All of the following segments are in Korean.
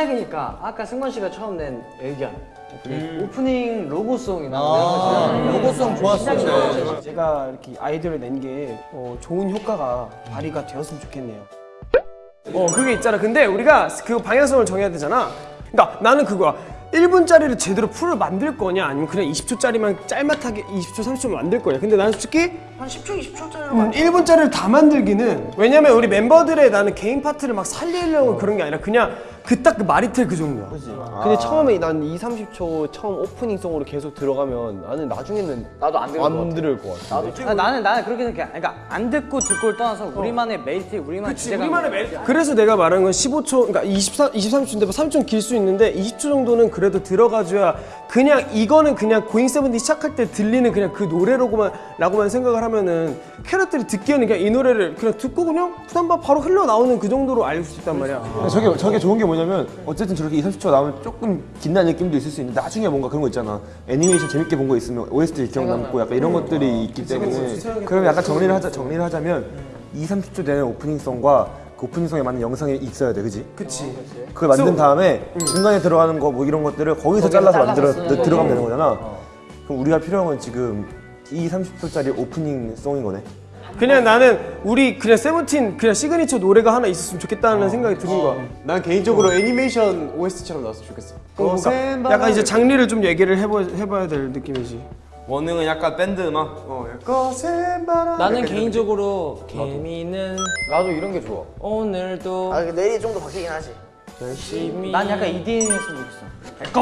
시작이니까 아까 승관 씨가 처음 낸 의견 오프닝 로고송이나 아, 이런 거 로고송 좋았어. 제가 이렇게 아이디어를 낸게 어, 좋은 효과가 발휘가 되었으면 좋겠네요. 어 그게 있잖아. 근데 우리가 그 방향성을 정해야 되잖아. 그러니까 나는 그거야. 1분짜리를 제대로 풀을 만들 거냐 아니면 그냥 20초짜리만 짤막하게 20초 30초 만들 거냐 근데 나는 솔직히 한 10초 20초짜리 음, 1분짜리를 다 만들기는 왜냐면 우리 멤버들의 나는 개인 파트를 막 살리려고 그런 게 아니라 그냥 그 딱 그 마리텔 그 정도야. 근데 처음에 난 2, 30초 처음 opening song으로 계속 들어가면 나는 나중에는 나도 안 들을 것 같아. 들을 것 같아. 아, 나는 나는 그렇게 생각해. 그러니까 안 듣고 듣고를 떠나서 우리만의 메리트 우리만의 그치, 주제가 우리만의 메리트. 그래서 내가 말한 건 15초, 그러니까 23, 23초인데 뭐 3초 길 수 있는데 20초 정도는 그래도 들어가줘야 그냥 이거는 그냥 고잉 세븐틴 시작할 때 들리는 그냥 그 노래로만 라고만 생각을 하면은 캐럿들이 듣기에는 그냥 이 노래를 그냥 듣고 그냥 부담바 바로 흘러나오는 그 정도로 알릴 수 있단 말이야. 저게 저게 좋은 게 뭐냐면 어쨌든 저렇게 2, 30초 나오면 조금 긴다는 느낌도 있을 수 있는데 나중에 뭔가 그런 거 있잖아. 애니메이션 재밌게 본 거 있으면 OST 기억 남고 약간 이런 것들이 있기 때문에 그럼 약간 정리를 하자 정리를 하자면 2, 30초 되는 opening song과 그 opening song에 맞는 영상이 있어야 돼, 그지? 그치. 그걸 만든 다음에 중간에 들어가는 거 뭐 이런 것들을 거기서 잘라서 만들어 들어가면 되는 거잖아. 그럼 우리가 필요한 건 지금 2, 30초짜리 opening song인 거네. 그냥 나는 우리 그냥 세븐틴 그냥 시그니처 노래가 하나 있었으면 좋겠다는 생각이 드는 거야. 난 개인적으로 애니메이션 OST처럼 나왔으면 좋겠어. 그러니까 약간 이제 장르를 좀 얘기를 해보, 해봐야 될 느낌이지. 원흥은 약간 밴드 음악 나는 개인적으로 개미는 나도 이런 게 좋아. 오늘도 아 내일이 좀 더 바뀌긴 하지 열심히 난 약간 EDM 했으면 좋겠어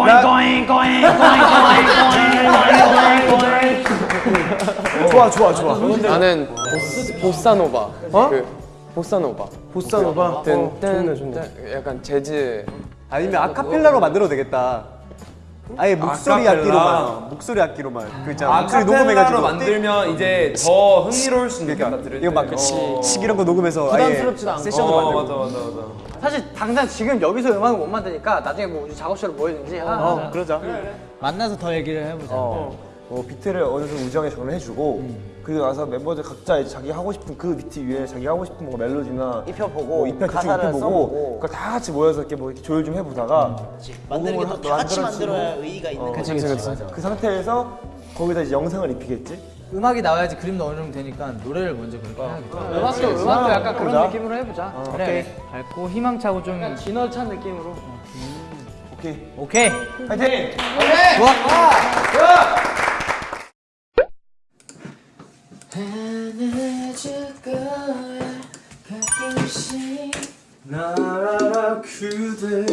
좋아 좋아 좋아. 나는 보스, 보사노바. 어? 그 보사노바. 보사노바. 어, 좋네 좋네. 약간 재즈. 아니면 아카펠라로 만들어도 되겠다. 아예 목소리 아카펠라. 악기로만 목소리 악기로만 그 있잖아 목소리 녹음해가지고. 만들면 이제 더 흥미로울 수 들을 때 이거 막 어. 치, 이런 거 녹음해서 부담스럽지도 않고. 세션도 어, 만들고. 맞아 맞아 맞아. 사실 당장 지금 여기서 음악을 못 만드니까 나중에 뭐 우리 작업실로 모이든지. 하나 어 그러자. 만나서 더 얘기를 해보자. 어, 비트를 어느 정도 우정에 정해주고 그리고 나서 멤버들 각자 이제 자기 하고 싶은 그 비트 위에 자기 하고 싶은 뭔가 멜로디나 입혀보고 뭐 입혀 대충 가사를 입혀보고 그걸 다 같이 모여서 이렇게 뭐 이렇게 조율 좀 해보다가 만드는 녹음을 게다 같이 만들어야 의의가 있는 그치 그치. 그치 그 상태에서 거기다 이제 영상을 입히겠지? 음악이 나와야지 그림도 어느 정도 되니까 노래를 먼저 그렇게 해야겠다. 음악도 음악도 약간 그런 느낌으로 해보자. 그래. 밝고 희망차고 좀 약간 진월찬 느낌으로. 오케이. 오케이. 파이팅! 나라 그대.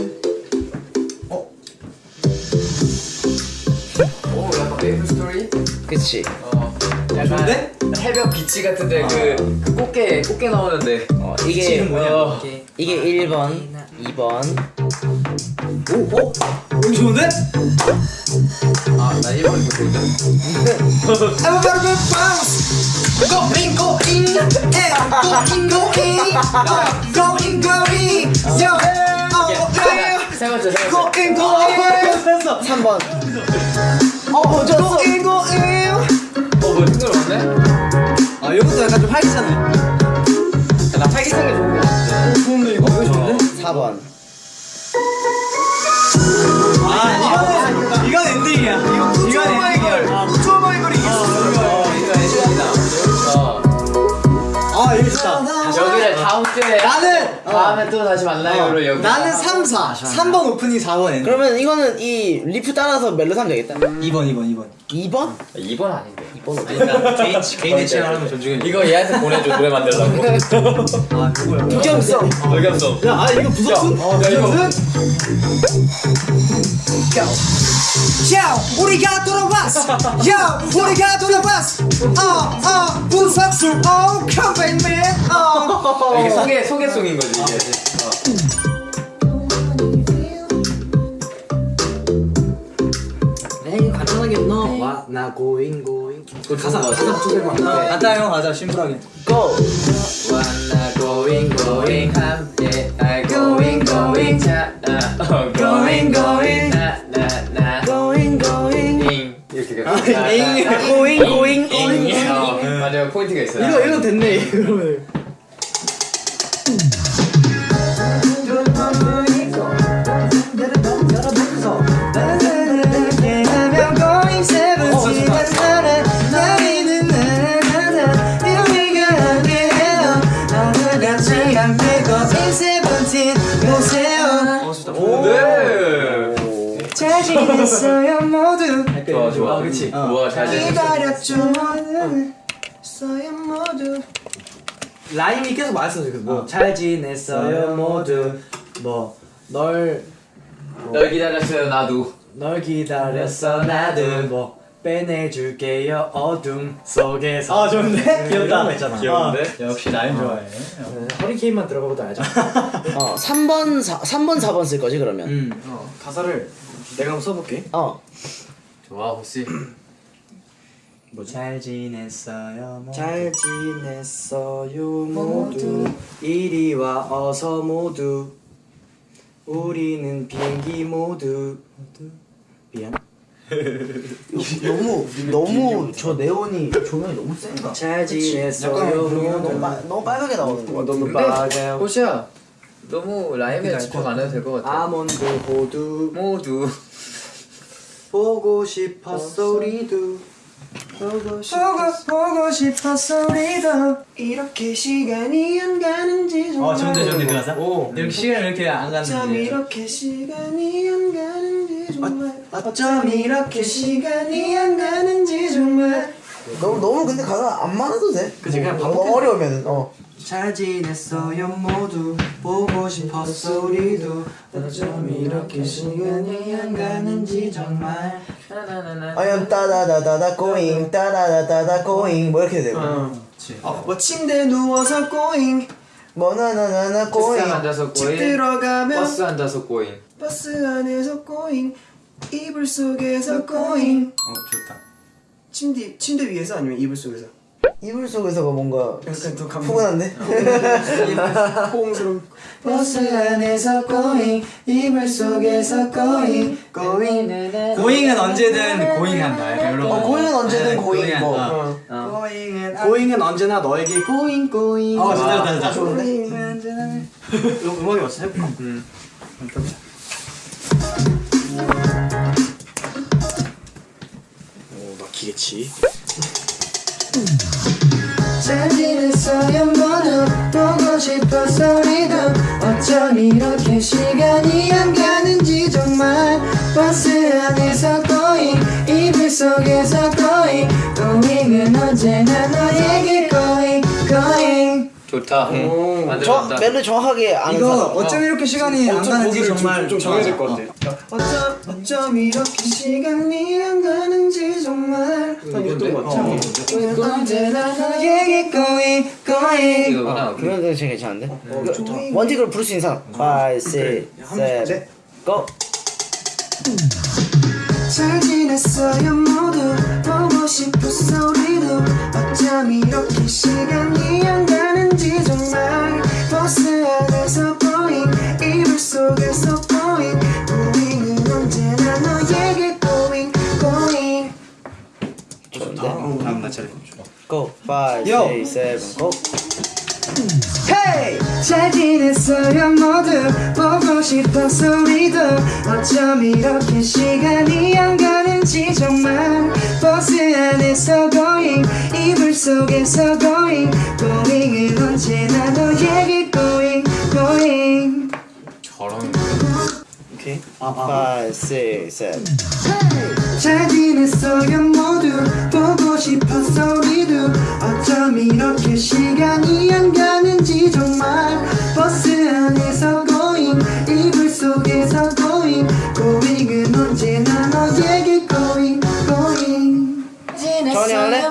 그치. 어. 약간 해변 비치 같은데 그, 그 꽃게 꽃게 나오는데. 어, 이게 어, 이게 1번, 2번. 오, 오, 여기 좋은데? 아, 나 1번 이거 좋은데. Going going yeah going going going going yo 세 번째, 세 번째. going going 3번. 어 졌어. Going going 어, 뭐 싱글 맞네? 아 이것도 약간 좀 활기차네 야, 나 활기찬 게 좋은데. 좋은데 이거? 이거 좋은데? 4번 주에 나는 다음에 또 다시 만나요로 여기. 나는 3, 4 3번 오프닝 4번 엔딩 그러면 이거는 이 리프 따라서 멜로 하면 되겠다. 2번 2번 2번 2번? 2번 아닌데. 2번 어디? 개인 개인의 취향 하는 거 존중해 이거 얘한테 보내줘 노래 만들라고. 아 그거야 독점성. 의견성. 야아 이거 부석순? 야 이거. 야 우리가 돌아왔어 야 우리가 돌아왔어 어어 부석순 어 컴백 맨 어 이게 소개 소개송인 거지 이게. 나 going going. 가사 가사 붙여서 간다 형 가자 심플하게. wanna going going 함께 날 going going 자나 어, going going 나나나. going going. 이렇게 가. 잉. going going going. 어, 맞아요. 포인트가 있어요. 이거 이거 됐네 그러 네. 잘 지냈어요 모두. 좋아 좋아. 그렇지. 우와 잘. 기다렸죠 모두. 써요 모두. 라임이 계속 맞았어 지금 뭐잘 지냈어요 모두. 뭐널 널 기다렸어요 나도. 널 기다렸어 나도. 뭐 빼내줄게요. 어둠 속에서. 아 좋은데? 귀엽다. 있잖아. 귀여운데? 역시 라임 좋아해. 허리케인만 들어가고도 알죠? 어 3번 4, 3번 4번 쓸 거지 그러면? 음 어, 가사를 내가 한번 써볼게. 어. 좋아 혹시. 잘 지냈어요 모두? 잘 지냈어요 모두. 이리 와 어서 모두. 우리는 비행기 모두? 미안 너무 너무 저 네온이 조명이 너무 센가 잘 지냈어요? 모두 너무 빨갛게 나오는 거 너무 빨개요 호시야. 너무 라임에 집중 안 해도 될 것 같아. 아몬드 호두. 모두. 보고 싶었어 우리도. 보고 싶었어 보고 싶었어 우리도. 이렇게 시간이 안 가는지 정말. 어 좋은데 좋은데 그 가사. 오. 이렇게 시간 이렇게 안 어쩜 갔는데. 이렇게 시간이 안 가는지 정말 어쩜 이렇게 시간이 안 가는지 정말. 너무 너무 근데 가사 안 많아도 돼? 그치, 그냥 너무 반복해. 어려우면 어. 잘 지냈어요 모두. 보고 싶었어 우리도. 어쩜 이렇게 시간이 안 가는지 정말. 아니면 따다다다다 going 따다다다다 going. 뭐 이렇게 되고 어, 뭐 침대 누워서 going. 뭐 나나나나 going 책상 앉아서 집 going. 들어가면 버스 앉아서 going. 버스 안에서 going 이불 속에서 꼬잉 어 좋다. 침대 침대 위에서 아니면 이불 속에서? 이불 속에서가 뭔가 약간 더 감동. 푸근한데? 포옹스러운. 버스 안에서 꼬잉 이불 속에서 꼬잉 꼬잉 고잉은 언제든 고잉한다. 약간 이런 거. 어 고잉은 언제든 네, 고잉 고잉한, 뭐. 어. 꼬잉은 꼬잉은 언제나 너에게 꼬잉 꼬잉 어 진짜 진짜 진짜. 꼬잉은 언제나. 이거 음악이 왔어 해볼까? 오 막히겠지 잘 지냈어요? 모두 보고 꼬잉 좋다. 저 만들었다. 멜로 정확하게 아는 이거 사람. 어쩜 이렇게 시간이 안 가는지 정말 될것 같아. 어쩜 어쩜 이렇게 시간이 안 가는지 정말. 이건데? 꼬잉은 언제나 너에게 꼬잉 꼬잉 이거구나. 그러면 되게 괜찮은데 어, 원칙으로 부를 수 있는 사람. 5, 6, 7, 고! 잘 지냈어요 모두. 보고 싶었어 우리도. 어쩜 이렇게 시간이 안 가 5, Yo. 6, 7, go Hey! 잘 지냈어요 모두. 보고 싶어서 우리도 어쩜 이렇게 시간이 안 가는지 정말 버스 안에서 going. 이불 속에서 going. Going은 언제나 너에게 going going. 잘하는데? 오케이 5, 6, 7 어쩜 이렇게 시간이 안 가는지 정말 버스 안에서 going 이불 속에서 going going은 언제나 너에게 going going. 전이 할래?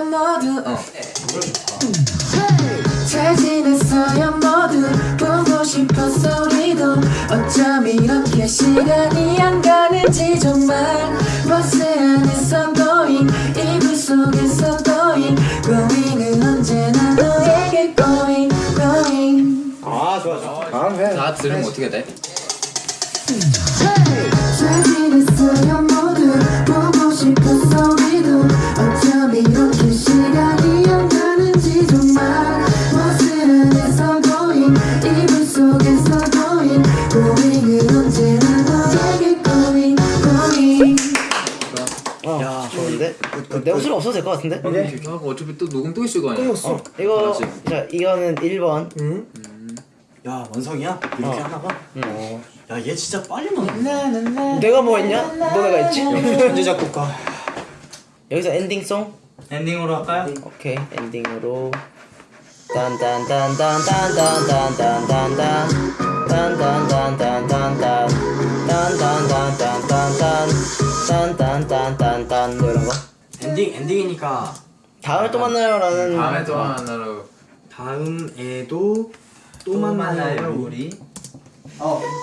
잘 지냈어요 모두. 보고 싶었어 우리도 어쩜 이렇게 시간이 안 가는지 정말 버스 안에서 going 속에서 going going은 언제나 너에게 going going. 다 들으면 어떻게 돼? 잘 지냈어요 내 목소리 없어도 될 것 같은데? 하고 어차피 또 녹음 또 있을 거 아니야. 어, 이거 자 이거는 1번 야 원성이야? 이렇게 하나 봐. 어. 야얘 진짜 빨리 먹네. 내가 뭐 했냐? 너네가 했지? 천재 작곡가. 여기서 엔딩송? 엔딩으로 할까요? 오케이 엔딩으로 딴딴딴딴딴딴딴딴딴딴 딴딴딴딴딴딴 딴딴딴딴딴딴 딴딴딴딴딴 뭐 이런 거 엔딩 엔딩이니까 다음에 또 만나요라는 다음에 또 만나러. 다음에도 또 만나요 우리.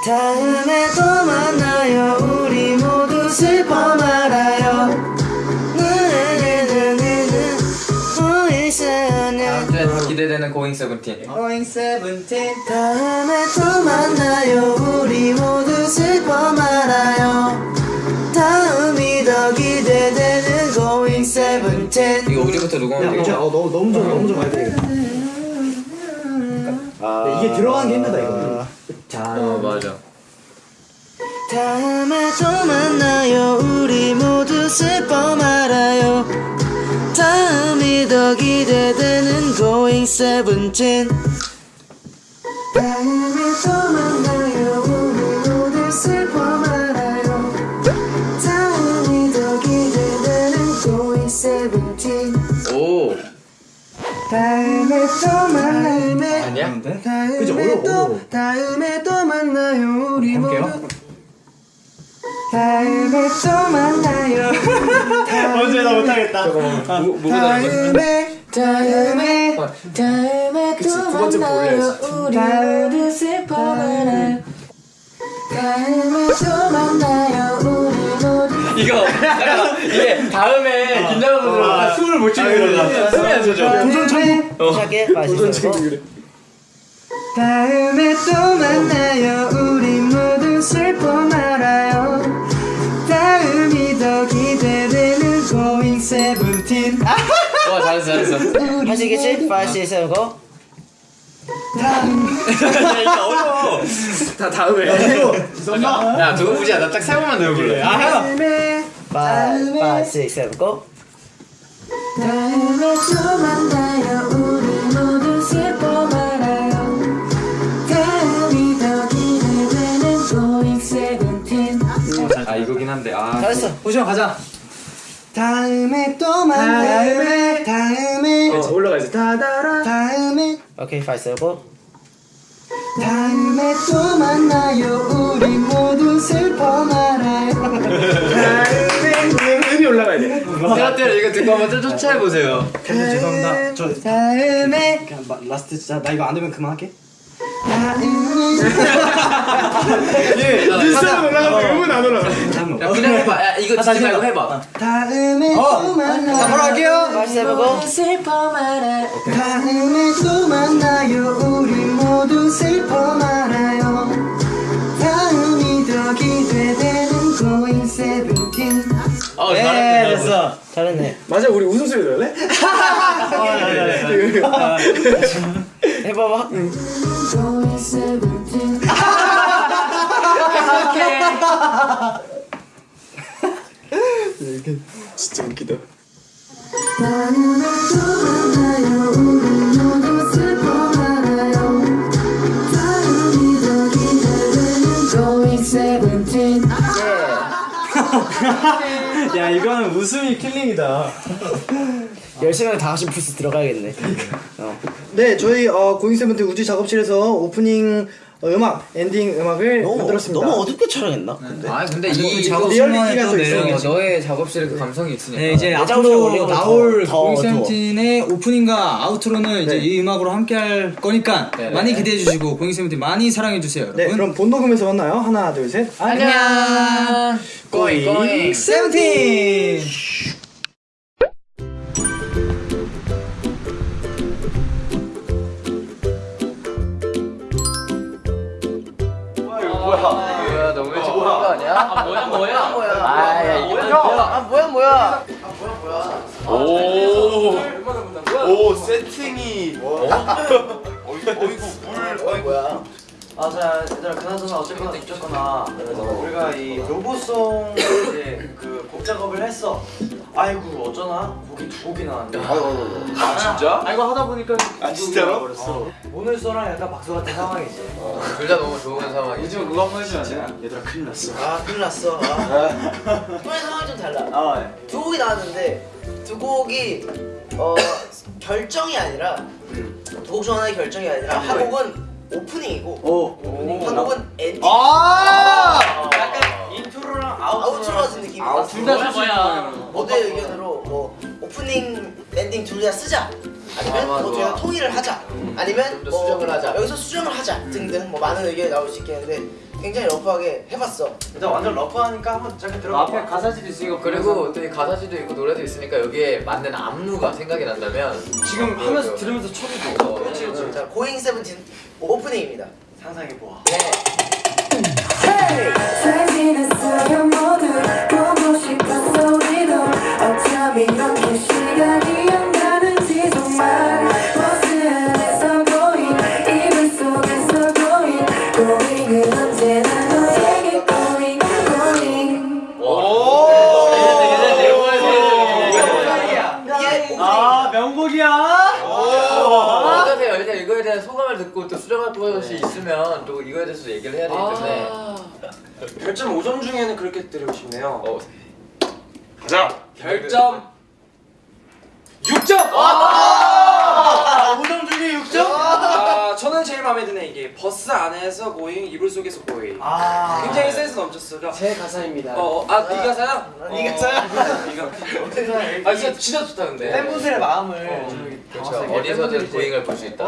다음에 또 만나요 우리 모두 슬퍼 말아요. 다음 주에 기대되는 Going Seventeen Going Seventeen. 다음에 또 만나요 우리 모두 슬퍼 말아요. 다음이 더 기대되는 이거 우리부터 누구 야, 하면 진짜 되겠다. 어, 너무 너무 좀 너무 좀 가야 되겠다. 이게 들어가는 게 힘들다 이거. 어 맞아. 다음에 또 만나요. 우리 모두 슬퍼 말아요. 다음이 더 기대되는 Going Seventeen. 다음에 또 만나요 다음에 또 만나요. 아니야? 다음에 어려워, 또 어려워. 다음에 또 만나요 우리. 모두. 다음에 또 만나요. 언제 나 못하겠다. 다음에 다음에 다음에 또 만나요. 우리 모두 슬퍼 말아요? 다음에 또 만나요. 우리 모두. 이거 이게 다음에 긴장하 숨을 못 쉬고 들어가 숨이 안 쉬어져 도전 천국 시작해 도전 천국 다음에 또 만나요. 우리 모두 슬퍼 말아요. 다음이 더 기대되는 Going Seventeen. 와 잘했어 잘했어. 하시겠지? 5, 6, 7, go. 다 다음에. 야 두고 보자. 나딱세 번만 더 해볼래. 아 해봐 다음에 5, 6, 7, go 다음에 또 만나요. 우리 모두 슬퍼 말아요. 다음이 더 기대되는 Going Seventeen 아 이거긴 한데. 아 잘했어. 호시형 가자. 다음에 또 만나요. 다음에 올라가야지. 다다라. 다음에 오케이 5, 7, go 다음에 또 만나요. 우리 모두 슬퍼 말아요. 다음에 올라가야 돼. 세라떼를 이거 듣고 한번 좀 쫓아해보세요. 죄송합니다. 저 다음에 그냥 마- last 진짜 나 이거 안 되면 그만할게. 일상은 올라가면 음은 안 올라가. 야 그냥 해봐. 야 이거 듣지 말고 해봐. 다음에 또 만나요. 자, 바로 할게요. 슬퍼 말아요. 다음에 또 만나요. 우리 모두 슬퍼 말아요. 다음이 더 기대되는 Going Seventeen 어 예 잘했네 됐어 잘했네. 맞아 우리 웃음소리 넣을래? 해봐봐. Going Seventeen 진짜 웃기다. 다 야 이거는 웃음이 킬링이다. 10시간에 다 같이 부스 들어가야겠네. 어. 네, 저희 어, 고잉쌤한테 우지 작업실에서 오프닝 음악, 엔딩 음악을 만들었습니다. 너무 어둡게 촬영했나? 아 근데 이그 리얼리티가 또 어, 있어요. 너의 작업실에 그 감성이 있으니까 네 이제 내 작업실에 앞으로 나올 Going Seventeen의 오프닝과 outro는 이제 네. 이 음악으로 함께 할 거니까 네, 많이 네. 기대해 주시고 Going Seventeen 많이 사랑해 주세요 네, 여러분 그럼 본 녹음에서 만나요. 하나, 둘, 셋. 안녕 고잉 고잉 세븐틴 뭐야? 오. 오 세팅이. 어? 어이구 물. 어이구 맞아 얘들아 그나저나 어쨌거나 어쨌거나. 우리가 이 로고송 이제 그곡 작업을 했어. 아이고 어쩌나? 곡이 두 곡이 나왔는데 아 진짜? 아 이거 하다 보니까 아, 진짜로? 버렸어. 오늘 써랑 약간 박수 같은 상황이지 둘다 너무 좋은 상황이지. 요즘 그거 한번 해주면 안? 얘들아 큰일 났어. 아 큰일 났어. 아. 이번에 상황이 좀 달라. 아 네. 두 곡이 나왔는데 두 곡이 어 결정이 아니라 두 곡 중 하나의 결정이 아니라 한 곡은 오프닝이고 한 곡은 엔딩. 아! 약간 intro랑 outro outro 같은 느낌이다 아, 둘다 뭐야 모두의 의견으로? 뭐 오프닝 엔딩 둘 다 쓰자. 아니면 아. 뭐 저희가 통일을 하자. 아니면 뭐 수정을 하자. 여기서 수정을 하자. 등등 뭐 많은 의견이 나올 수 있겠는데 굉장히 러프하게 해봤어. 일단 완전 러프하니까 한번 짧게 들어봐 앞에 가사지도 있으니까 그리고 또이 가사지도 있고 노래도 있으니까 여기에 맞는 안무가 생각이 난다면 지금 하면서 들으면서 춰도 돼. 그렇지 그렇지. 자 고잉 세븐틴 오프닝입니다. 상상해보아. 네. 잘지 수정할 것이 있으면 또 이거에 대해서 얘기를 해야 되기 때문에 별점 5점 중에는 그렇게 드리고 싶네요 어, 가자. 별점 6점! 아! 5점 중에 6점? 아 저는 제일 마음에 드는 이게 버스 안에서 고잉 이불 속에서 고잉 아 굉장히 센스 넘쳤어요. 제 가사입니다. 어 아 네 가사야? 네 가사야? 아 진짜 진짜 좋다 근데 팬분들의 마음을 그렇죠. 어디서든 고잉을 볼 수 있다.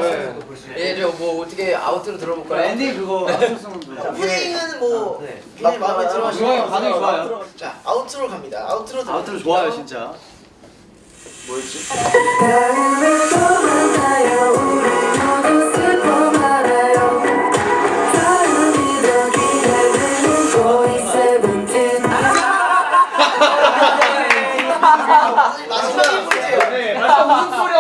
예, 저뭐 어떻게 아웃으로 들어볼까요? 엔딩 그거 오프닝은 뭐 네. 굉장히 마음에 들어 하시는 좋아요, 것 반응이 같아요. 좋아요. 자 아우트로 갑니다. 들어 아무튼 좋아요 진짜. 마지막 네 마지막 무슨 소리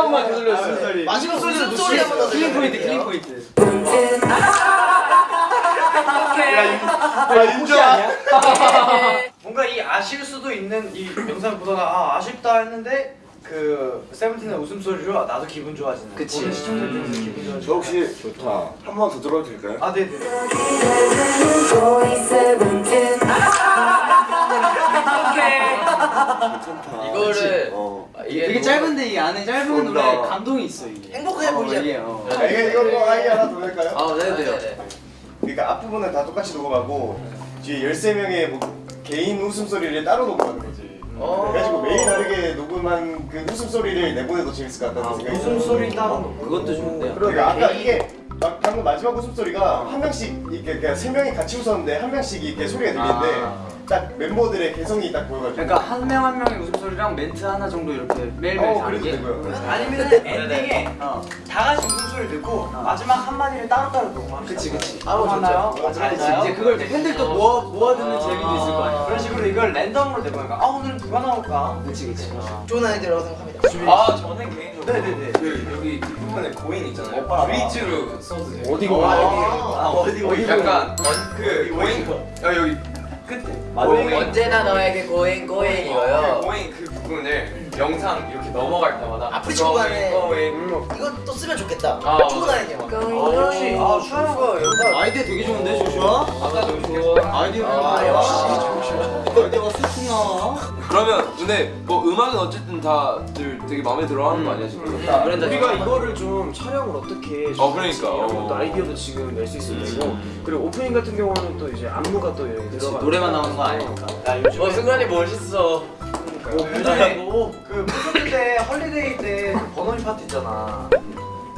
마지막 무슨 소리 한번 더 killing 포인트 killing 포인트. 뭔가 이 아실 수도 있는 이 영상 보다가 아 아쉽다 했는데 그 세븐틴의 웃음소리로 아, 나도 기분 좋아지는 그치. 보는 시청자들도 기분 좋아지는 저 혹시 좋다. 한 번 더 들어도 될까요? 아 네네 세븐틴 이거를 어. 아, 이게 되게 너무- 짧은데 이 안에 짧은. 노래 감동이 있어 이게 행복해 보이잖아 어. 아, 이게 이거 뭐 아이 하나 더 할까요? 아 네네 그러니까 앞부분은 다 똑같이 녹음하고 뒤에 13명의 뭐 개인 웃음소리를 따로 녹음하는 거지. 어. 그래가지고 매일 다르게 녹음한 그 웃음소리를 내보내도 재밌을 것 같다는 생각이 들어요. 웃음소리 따로 놓고 그것도 좋은데요. 그러니까 아까 이게 막 방금 마지막 웃음소리가 한 명씩 이렇게 그냥 세 명이 같이 웃었는데 한 명씩 이렇게 소리가 들리는데 딱 멤버들의 개성이 딱 보여가지고. 그러니까 한 명 한 명의 웃음소리랑 멘트 하나 정도 이렇게 매일매일 어 다르게? 되고요. 아니면 엔딩에 어, 다 같이 웃음소리 듣고 마지막 한마디를 따로따로 녹음하면 그치 그치. 아? 좋죠. 잘 맞아요. 이제 그걸 팬들 또 모아, 모아두는 아. 재미도 있을 거 아니야 그런 식으로 이걸 랜덤으로 내보니까 아 오늘은 누가 나올까? 그치 그치. 좋은 아이디어라고 생각합니다. 아 저는 개인적으로 네네네. 그 여기 뒷부분에 going 있잖아요. bridge로 써도 돼요. 어디가? 아 어디 어디 약간 언- 그 going 아 여기 끝에 going 언제나 너에게 going going 이거요. going 그 부분을 영상 이렇게 넘어갈 때마다 앞으로 치고 가네. 이거 또 쓰면 좋겠다. 아, 좋은 아이디어 어, 역시. 아 슈아가 여기가 아이디어 되게 좋은데 조슈아? 아까 좀 아이디어. 아, 역시. 나와 그러면 근데 뭐 음악은 어쨌든 다들 되게 마음에 들어하는 거 아니야 지금? 우리가 이거를 좀 촬영을 어떻게 어, 그러니까. 이런 어. 것도 아이디어도 지금 낼 수 있으면 되고 그리고 오프닝 같은 경우는 또 이제 안무가 또 여기 들어가 노래만 나오는 거 아니니까. 야 요즘 어 순간이 멋있어. 요즘에 그 콘서트 때 holiday 때 그 버논이 파티 있잖아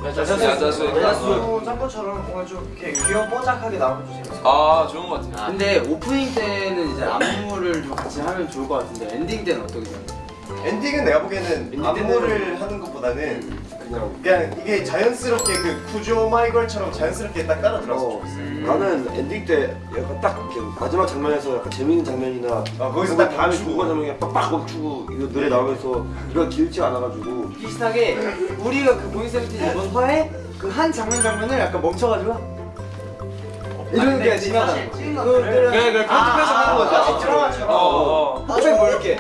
야자수 야수 짠 것처럼 뭔가 좀 이렇게 귀여운 뽀짝하게 나오면 좀 재밌어 아 좋은 것 같아요. 근데 오프닝 때는 이제 안무를 좀 같이 하면 좋을 것 같은데 엔딩 때는 어떻게 생각해요? 엔딩은 내가 보기에는 안무를 하는 것보다는 그냥 그냥 이게 자연스럽게 그 구조 마이걸처럼 자연스럽게 딱 따라 들어서 좋겠어. 나는 엔딩 때 약간 딱 이렇게 마지막 장면에서 약간 재밌는 장면이나 아, 거기서 딱 다음에 멈추고. 중간 장면에 빡빡 멈추고 이거 노래 나오면서 이거 길지 않아가지고 비슷하게 우리가 그 세븐틴 이번 화에 그 한 장면 장면을 약간 멈춰가지고 이런 게 지나가. 그래 그래 편집해서 하는 거죠. 어. 나중에 뭐 이렇게.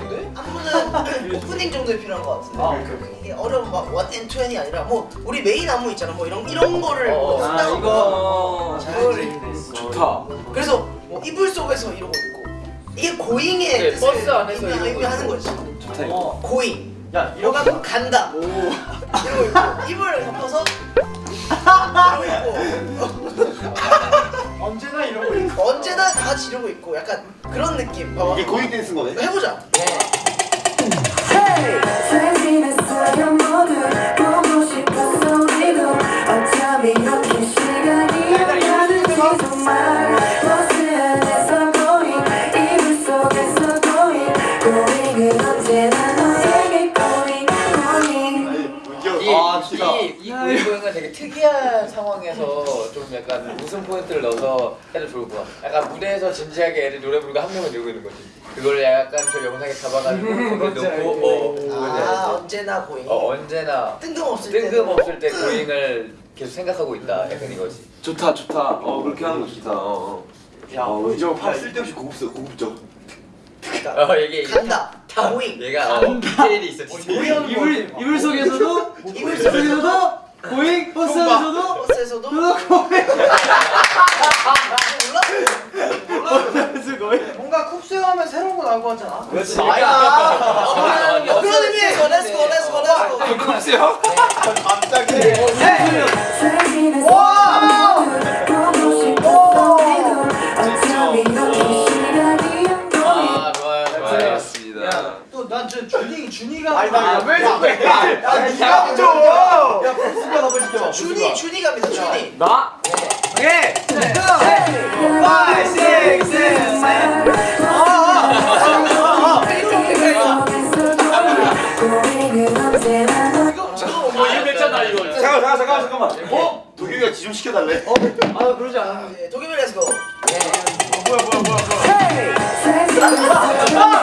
안무는 오프닝 정도에 필요한 것 같은데. 아, 오케이, 오케이. 이게 어려운 막 what and twenty 아니라 뭐 우리 메인 안무 있잖아. 뭐 이런 이런 거를 어, 뭐 아, 쓴다고 이거 그거를 좋다. 그래서 뭐 이불 속에서 이러고 있고. 이게 going의 네, 버스 안에서 의미- 의미하는 거지. 좋다 이거. going. 야 이렇게. 간다. 이러고 있고. 이불을 덮어서 이러고 있고. 언제나 이러고 있고. 언제나 다 이러고 있고. 약간 그런 느낌. 봐봐 이게 고잉 댄스인 거네. 해보자. 잘 지 특이한 상황에서 좀 약간 웃음 포인트를 넣어서 해도 좋을 것 같아. 약간 무대에서 진지하게 애들 노래 부르고 한 명은 이러고 있는 거지. 그걸 약간 저 영상에 잡아가지고 거기 넣고 어, 아 언제나 고잉 어, 언제나 뜬금없을 때 뜬금없을 때 고잉을 계속 생각하고 있다. 약간 이거지. 좋다 좋다. 어 그렇게 하는 거 좋다. 어. 야 어, 이제 팔 쓸데없이 고급져, 고급져. 어 이게 간다 고잉 얘가 어, 디테일이 있어. 디테일이. 이불 이불 속에서도 이불 속에서도 going 버스 안에서도 버스에서도 뭔가 쿱스 하면 새로운 거 나올 것 같잖아. 그렇지. 어, 그런 의미에서 let's go let's go let's go 쿱스요? 갑자기. 잘 준이 준이가 아니, 나왜 자꾸 야, 야, 줘. 야 버스가 너무 시켜. 준이 준이 갑니다 준이 나. 오케이. Five, six, seven, seven. 어 이거 괜찮다 이거. 잠깐, 잠깐, 잠깐, 잠깐만. 어? 도겸이가 지좀 시켜달래. 아 그러지 않아. 네, 도겸이 렛츠고 아,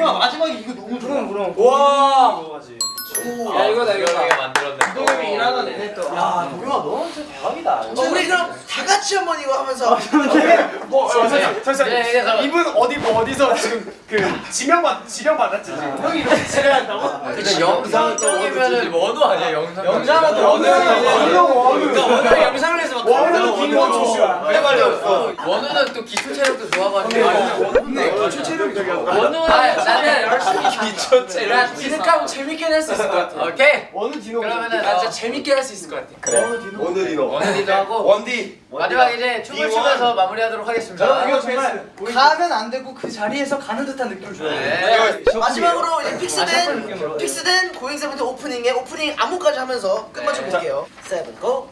야 마지막에 이거 너무 좋아 그럼 와. 이거가지 야 이거다 이거다. 만들었네. 도겸이 일하던 애네 또야 도겸아 너는 진짜 대박이다 어, 우리 그럼 다 같이 한번 이거 하면서 뭐 잠시만 잠시만 네, 네. 이분 어디 뭐 어디서 지금 그 지명 받 지명 받았지 지금 형이 이렇게 지명한다고 근데 영상 쪽이면은 원우 아니야 영상. 영상은 또 원우 그러니까 원우 영상을 해서 김원초야 내 말이 없어. 원우는 또 기초 체력도 좋아가지고. 네 기초 체력이 원우는 나는 열심히 기초 체력. 나 디노하고 재밌게 할 수 있을 것 같아. 오케이. 원우 디노 그러면은 나 진짜 재밌게 할 수 있을 것 같아. 그래. 오늘 이너. 원우디도 하고 원디. 마지막 이제 춤을 추면서 마무리하도록 하겠습니다. 저 정말 가면 안 되고 그 자리에서 가는 듯한 느낌을 줘야 돼. 네. 마지막으로 이제 픽스된 픽스된 고잉세븐틴 오프닝의 오프닝 안무까지 하면서 끝마쳐 볼게요. 세븐 고.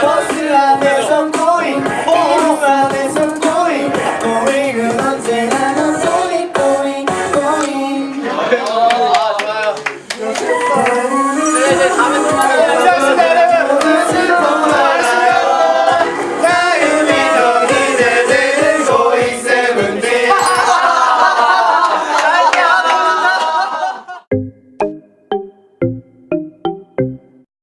버스 안에서